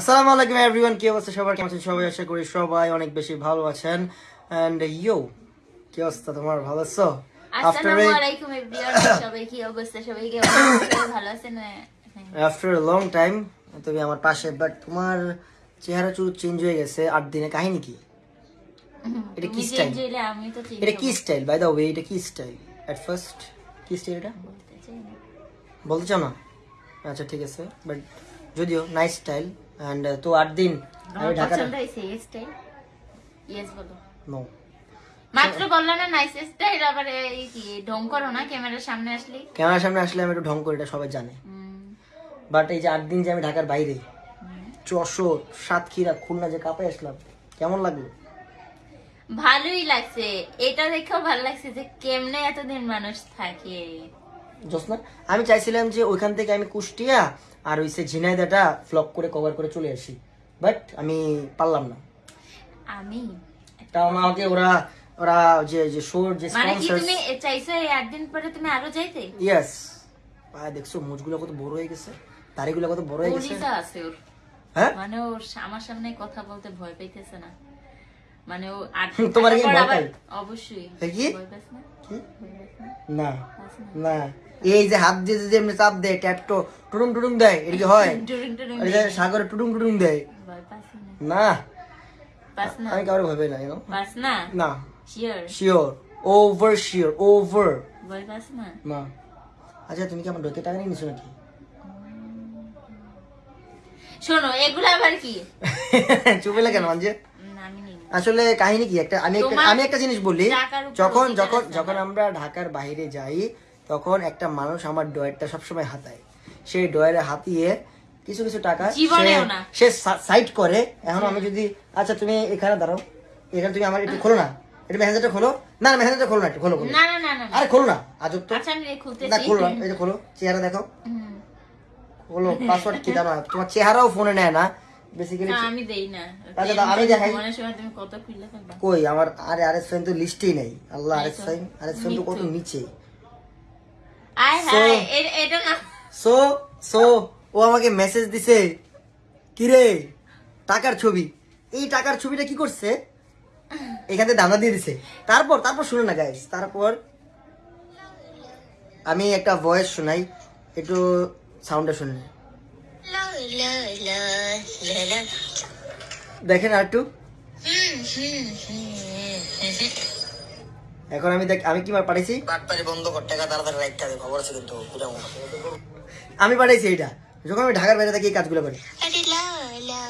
আসসালামু আলাইকুম এভরিওয়ান কি অবস্থা সবার? কেমন আছেন সবাই? আশা করি সবাই অনেক বেশি ভালো আছেন। এন্ড ইয়ো কি অবস্থা তোমার? ভালো আছো? আফটার আসসালামু আলাইকুম এভরিওয়ান সবাই কি অবস্থা? সবাই কি ভালো আছেন? আফটার লং টাইম তুমি আমার পাশে বাট তোমার চেহারা চুল চেঞ্জ হয়ে গেছে। আট দিনে কাহিনী কি? এটা কি স্টাইল এটা কি স্টাইল বাই দ্য ওয়ে এটা কি স্টাইল এট ফার্স্ট কি স্টাইল এটা। বলতে চাও না? আচ্ছা ঠিক আছে। বাট যদিও নাইস স্টাইল আমার ঢাকা পছন্দ হয়েছে এই স্টাইল ইয়েস বলো। নো মাত্র বলল না নাইস স্টাইল আবার এই কি ঢং করো না ক্যামেরার সামনে আসলে। ক্যামেরার সামনে আসলে আমি একটু ঢং করি এটা সবাই জানে। বাট এই যে আট দিন যে আমি ঢাকার বাইরে যশোর সাতক্ষীরা খুলনা যে কাপে আসলাম কেমন লাগল? ভালোই লাগছে। এটা দেখেও ভালো লাগছে যে কেমনে এতদিন মানুষ থাকে। জোসনা আমি চাইছিলাম যে ওইখান থেকে আমি কুষ্টিয়া আর ওই সে ঝিনাইদাটা ফ্লপ করে কভার করে চলে আসি। বাট আমি পারলাম না। আমি? তাও আমাকে ওরা ওরা যে যে শোর যে মানে কি তুমি চাইছো এই আট দিন পরে তুমি আরও যাইতে? ইয়েস দেখছ মুজগুলো কত বড় হয়ে গেছে। দাড়িগুলো কত বড় হয়ে গেছে। আছে ওর। হ্যাঁ? মানে ওর আমার সামনে কথা বলতে ভয় পাইতেছে না। মানে ও তোমার কি? অবশ্যই কি? না? না? এই যে হাত দিয়ে যে এমনি চাপ দেয় ট্যাটটো দেয় এটা কি হয় সাগরে টুডুং টুডুং দেয় না? আমি কাউরে ভাবে না? না? না শিওর ওভার শিওর ওভার না? আচ্ছা তুমি কি আমার ডোতে টাকা নিয়ে নিছো নাকি শোনো এগুলো আবার কি চুপে লাগে মানজে না। আসলে কাহিনী কি? একটা আমি একটা আমি একটা জিনিস বলি যখন যখন যখন আমরা ঢাকার বাইরে যাই তখন একটা মানুষ আমার ডয়ারটা সবসময় হাতায়। সেই ডয়ারে হাতিয়ে কিছু কিছু টাকা সে-। সাইড করে। এখন আমি যদি আচ্ছা তুমি এখানে দাঁড়াও। এখানে তুমি আমার একটু খোলো না। একটু মেহেন্দাটা খোলো। না মেহেন্দাটা খোলো না একটু খোলো খোলো। আরে খোলো না। আজব তো। আচ্ছা না খোলো না। এই যে খোলো। চেহারা দেখো। খোলো পাসওয়ার্ড কি না? তোমার চেহারাও ফোনে নেয় না। বেসিক্যালি না, আমি দেই না। আচ্ছা, দাও, আমি দেখাই। ঘুমানোর সময় তুমি কত খুললে ফেলবা কই আমার আরে আরএস ফাইন তো লিস্টেই নেই। আল্লাহ তো কত নিচে। আয় হায় এটা না। সো সো ও আমাকে মেসেজ দিছে কিরে টাকার ছবি। এই টাকার ছবিটা কি করছে? এখানে দানা দিয়ে দিছে। তারপর তারপর শুনে না গাইস তারপর আমি একটা ভয়েস শোনাই একটু সাউন্ডটা শুনে। দেখেন আর একটু এখন আমি দেখ আমি কি মার পাঠাইছি? বাটপারি বন্ধ কর টাকা তাড়াতাড়ি রাখতে হবে খবর আছে কিন্তু পুরা আমি পাঠাইছি এইটা। যখন আমি ঢাকার বাইরে থাকি এই কাজগুলো করি।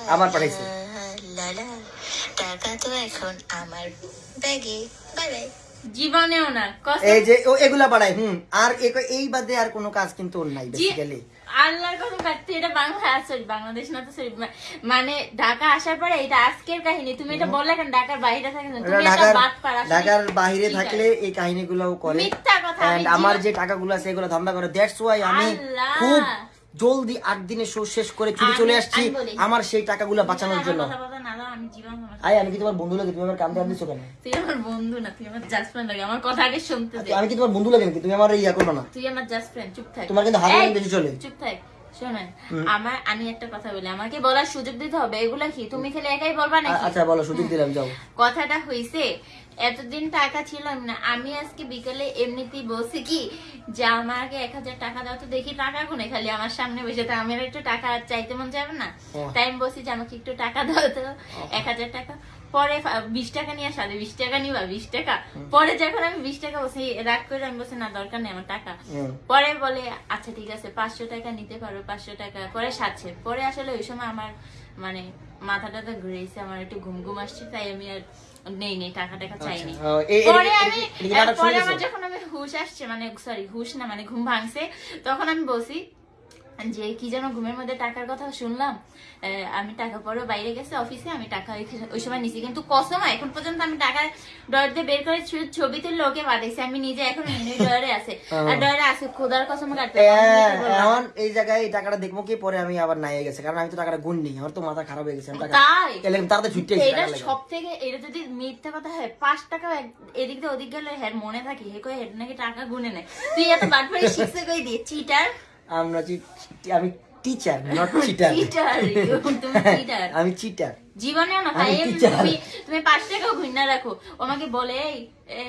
আবার পাঠাইছি। টাকা তো এখন আমার ব্যাগে। Bye bye. জীবনেও না এই যে ও এগুলা বাড়াই হুম। আর এই বাদে আর কোনো কাজ কিন্তু ওর নাই বেসিক্যালি আল্লাহর এটা বাংলা সরি বাংলাদেশ না তো সরি মানে ঢাকা আসার পরে এটা আজকের কাহিনী। তুমি এটা বললে কেন? ঢাকার বাইরে থাকে না। তুমি এটা বাদ পার ঢাকার বাইরে থাকলে এই কাহিনীগুলোও করে। মিথ্যা কথা, আমার যে টাকাগুলো আছে এগুলো ধান্দা করে দ্যাটস ওয়াই আমি আল্লাহ। খুব জলদি আট দিনে শো শেষ করে ছুটি চলে আসছি। আমার সেই টাকাগুলো বাঁচানোর জন্য। আমি আই আমি কি তোমার বন্ধু লাগে? তুমি আমার কান্দে আনতেছো কেন? তুই আমার বন্ধু না তুই আমার জাস্ট ফ্রেন্ড লাগে আমার কথা আগে শুনতে দে। আমি কি তোমার বন্ধু লাগে নাকি? তুমি আমার ইয়া করবে না। তুই আমার জাস্ট ফ্রেন্ড চুপ থাক। তোমার কিন্তু এই, বেশি চলে। চুপ থাক শোনেন আমার আমি একটা কথা বলি আমাকে বলার সুযোগ দিতে হবে এগুলা কি? তুমি খেলে একাই বলবা নাকি? আচ্ছা বলো সুযোগ দিলাম যাও। কথাটা হইছে এতদিন টাকা ছিল না আমি আজকে বিকেলে এমনিতেই বলছি কি যে আমাকে এক হাজার টাকা দাও তো দেখি টাকা কোনে খালি আমার সামনে বসে তো আমার একটু টাকা চাইতে মন যাবে না। তাই আমি বলছি যে আমাকে একটু টাকা দাও তো এক হাজার টাকা। পরে বিশ টাকা নিয়ে সাথে বিশ টাকা নিবা বিশ টাকা। পরে যখন আমি বিশ টাকা বসে রাগ করে আমি বলছি না দরকার নেই আমার টাকা। পরে বলে আচ্ছা ঠিক আছে পাঁচশো টাকা নিতে পারো পাঁচশো টাকা। পরে সাতছে পরে আসলে ওই সময় আমার মানে মাথাটা তো ঘুরেছে আমার একটু ঘুম ঘুম আসছে তাই আমি আর নেই নেই টাকা টাকা চাইনি। পরে আমি পরে আমার যখন আমি হুশ আসছে মানে সরি হুশ না মানে ঘুম ভাঙছে তখন আমি বলছি যে কি যেন ঘুমের মধ্যে টাকার কথা শুনলাম আহ, আমি টাকা পরে বাইরে গেছে অফিসে আমি টাকা ওই- সময় নিছি। কিন্তু কসম এখন পর্যন্ত আমি টাকা ডর দিয়ে বের করে ছবি তুলে লোকে পাঠাইছি। আমি নিজে এখন ডরে আছে। আর ডরে আছে খোদার কসম কাটতে এখন এই জায়গায় এই টাকাটা দেখব কি পরে আমি আবার নাই গেছে। কারণ আমি তো টাকাটা গুণ নেই আমার তো মাথা খারাপ হয়ে গেছে তাই? তাড়াতাড়ি ছুটে এটা সব থেকে এটা যদি মিথ্যা কথা হয় পাঁচ টাকা এদিক দিয়ে ওদিক গেলে হ্যাঁ মনে থাকি হে কই হেড নাকি টাকা গুনে নেয়। তুই এত বাটপারি শিখছে কই দিয়ে চিটার আমরা আমি টিচার নট চিটার আমি চিটার জীবনেও না ভাই তুমি তুমি পাঁচ টাকাও ঘুরনা রাখো। আমাকে বলে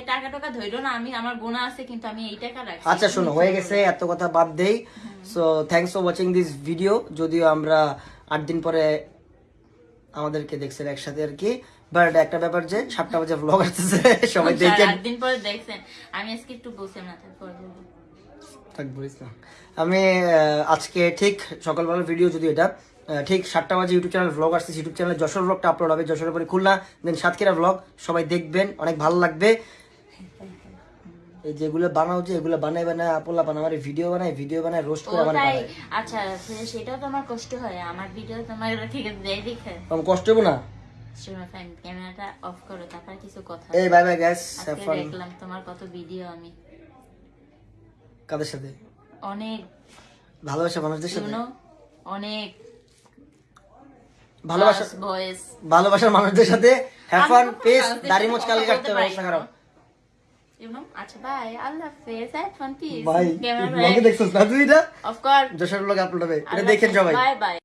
টাকা টাকা ধরো না আমি আমার বোনা আছে কিন্তু আমি এই টাকা রাখছি। আচ্ছা শোনো হয়ে গেছে এত কথা বাদ দেই। So thanks for watching this video যদিও আমরা আট দিন পরে আমাদেরকে দেখছেন একসাথে আর কি। বাট একটা ব্যাপার যে সাতটা বাজে ব্লগ আসতেছে সবাই চার দেখেন। দিন পরে দেখছেন। আমি আজকে একটু বসে না তারপর বলব। থাক বলিস না। আমি আজকে ঠিক সকালবেলার ভিডিও যদি এটা ঠিক সাতটা বাজে ইউটিউব চ্যানেল ভ্লগ আসছে ইউটিউব চ্যানেলে যশোর ভ্লগটা আপলোড হবে যশোরের পরে খুলনা দেন সাতক্ষীরা ভ্লগ সবাই দেখবেন অনেক ভালো লাগবে। এই যেগুলো বানাও যে এগুলো বানাই বানায় আপোলা বানায় আমার ভিডিও বানায় ভিডিও বানায় রোস্ট করে বানায়। আচ্ছা সে- সেটাও তো আমার কষ্ট হয় আমার ভিডিও তোমার ঠিক দেয় দেখে। কষ্ট হব না? ক্যামেরাটা অফ করো তারপর কিছু কথা এই বাই বাই আজকে দেখলাম তোমার কত ভিডিও আমি। কাদের সাথে? অনেক। ভালোবাসা মানুষদের সাথে? শুনো অনেক। ভালোবাসা ভয়েস ভালোবাসার মানুষদের সাথে হ্যাভ ফান পিস দাড়ি মোচ বলতে কাটতে হবে পারি অবস্থা খারাপ ইউ নো আচ্ছা বাই আল্লাহ হাফেজ হ্যাভ ফান পিস ক্যামেরা ব্লগে দেখছস না তুই এটা? অফ কোর্স যশোর ব্লগে আপলোড হবে। এটা দেখেন সবাই। Bye bye